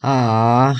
啊。